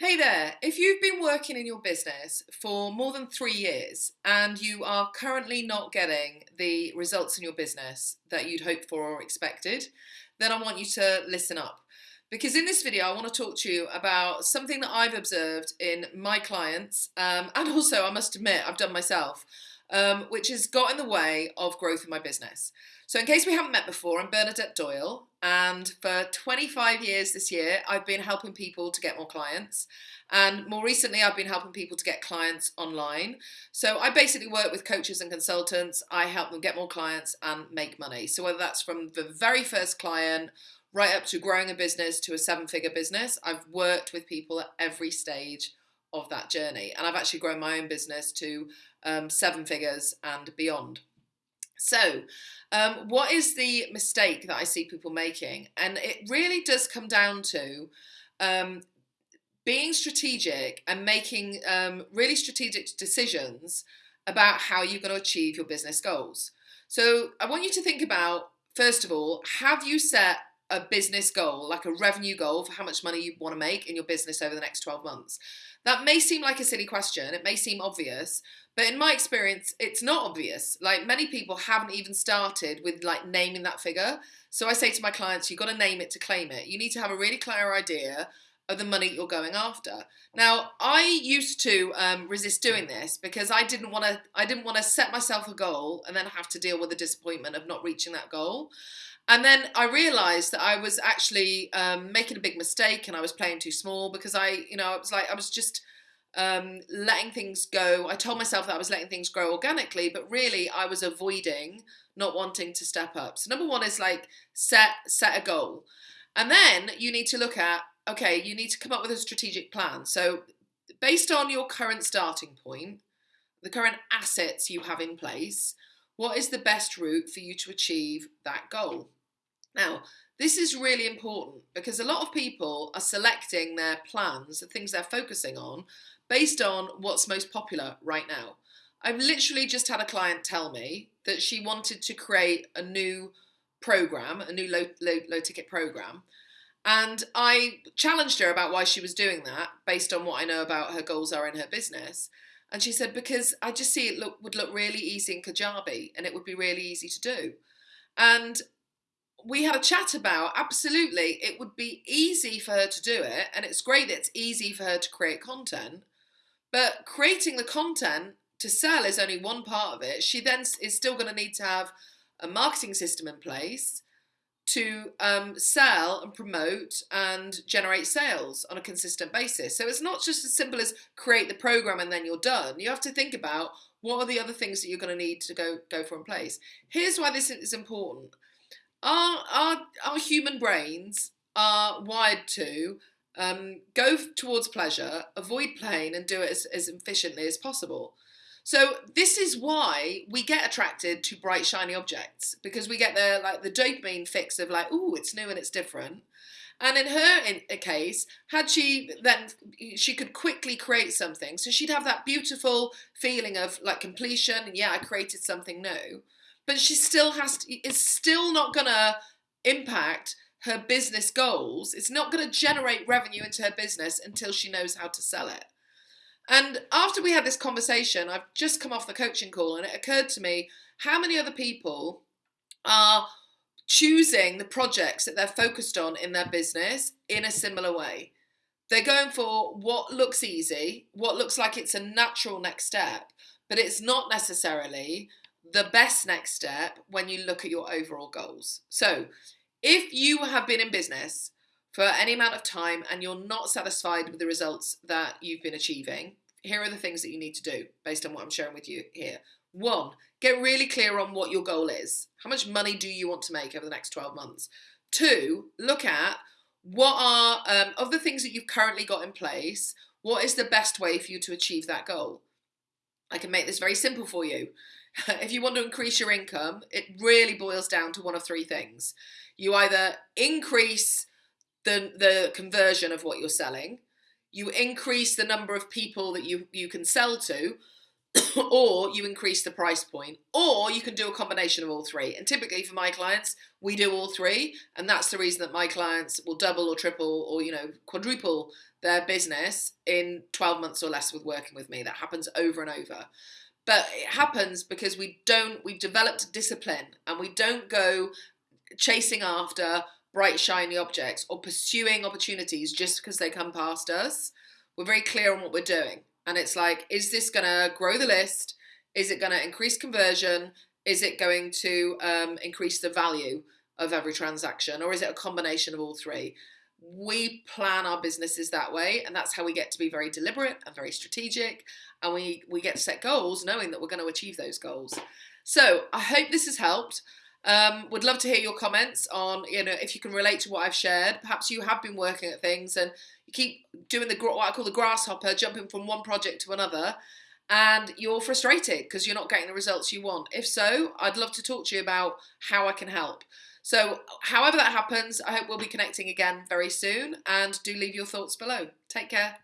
Hey there, if you've been working in your business for more than three years and you are currently not getting the results in your business that you'd hoped for or expected, then I want you to listen up. Because in this video, I want to talk to you about something that I've observed in my clients, um, and also, I must admit, I've done myself, um, which has got in the way of growth in my business. So in case we haven't met before, I'm Bernadette Doyle, and for 25 years this year, I've been helping people to get more clients. And more recently, I've been helping people to get clients online. So I basically work with coaches and consultants. I help them get more clients and make money. So whether that's from the very first client right up to growing a business to a seven figure business, I've worked with people at every stage of that journey. And I've actually grown my own business to um, seven figures and beyond. So, um, what is the mistake that I see people making? And it really does come down to um, being strategic and making um, really strategic decisions about how you're going to achieve your business goals. So, I want you to think about first of all, have you set a business goal, like a revenue goal for how much money you want to make in your business over the next 12 months? That may seem like a silly question, it may seem obvious, but in my experience, it's not obvious. Like many people haven't even started with like naming that figure. So I say to my clients, you've got to name it to claim it. You need to have a really clear idea of the money you're going after. Now, I used to um, resist doing this because I didn't want to. I didn't want to set myself a goal and then have to deal with the disappointment of not reaching that goal. And then I realised that I was actually um, making a big mistake and I was playing too small because I, you know, I was like I was just um, letting things go. I told myself that I was letting things grow organically, but really I was avoiding not wanting to step up. So number one is like set set a goal, and then you need to look at okay, you need to come up with a strategic plan. So based on your current starting point, the current assets you have in place, what is the best route for you to achieve that goal? Now, this is really important because a lot of people are selecting their plans, the things they're focusing on, based on what's most popular right now. I've literally just had a client tell me that she wanted to create a new program, a new low, low, low ticket program. And I challenged her about why she was doing that based on what I know about her goals are in her business. And she said, because I just see it look, would look really easy in Kajabi and it would be really easy to do. And we had a chat about absolutely it would be easy for her to do it and it's great that it's easy for her to create content but creating the content to sell is only one part of it. She then is still going to need to have a marketing system in place to um, sell and promote and generate sales on a consistent basis. So it's not just as simple as create the program and then you're done. You have to think about what are the other things that you're going to need to go go for in place. Here's why this is important. Our our our human brains are wired to um, go towards pleasure, avoid pain, and do it as, as efficiently as possible. So this is why we get attracted to bright, shiny objects because we get the like the dopamine fix of like, oh, it's new and it's different. And in her in a case, had she then she could quickly create something, so she'd have that beautiful feeling of like completion. and Yeah, I created something new, but she still has to. It's still not gonna impact her business goals, it's not going to generate revenue into her business until she knows how to sell it. And after we had this conversation, I've just come off the coaching call and it occurred to me how many other people are choosing the projects that they're focused on in their business in a similar way. They're going for what looks easy, what looks like it's a natural next step, but it's not necessarily the best next step when you look at your overall goals. So if you have been in business for any amount of time and you're not satisfied with the results that you've been achieving, here are the things that you need to do based on what I'm sharing with you here. One, get really clear on what your goal is. How much money do you want to make over the next 12 months? Two, look at what are, um, of the things that you've currently got in place, what is the best way for you to achieve that goal? I can make this very simple for you. if you want to increase your income, it really boils down to one of three things you either increase the, the conversion of what you're selling, you increase the number of people that you, you can sell to, or you increase the price point, or you can do a combination of all three. And typically for my clients, we do all three, and that's the reason that my clients will double or triple or you know quadruple their business in 12 months or less with working with me. That happens over and over. But it happens because we don't we've developed discipline and we don't go chasing after bright shiny objects or pursuing opportunities just because they come past us. We're very clear on what we're doing. And it's like, is this going to grow the list? Is it going to increase conversion? Is it going to um, increase the value of every transaction? Or is it a combination of all three? We plan our businesses that way, and that's how we get to be very deliberate and very strategic. And we, we get to set goals knowing that we're going to achieve those goals. So I hope this has helped. Um, would love to hear your comments on, you know, if you can relate to what I've shared. Perhaps you have been working at things and you keep doing the what I call the grasshopper, jumping from one project to another, and you're frustrated because you're not getting the results you want. If so, I'd love to talk to you about how I can help. So, however that happens, I hope we'll be connecting again very soon. And do leave your thoughts below. Take care.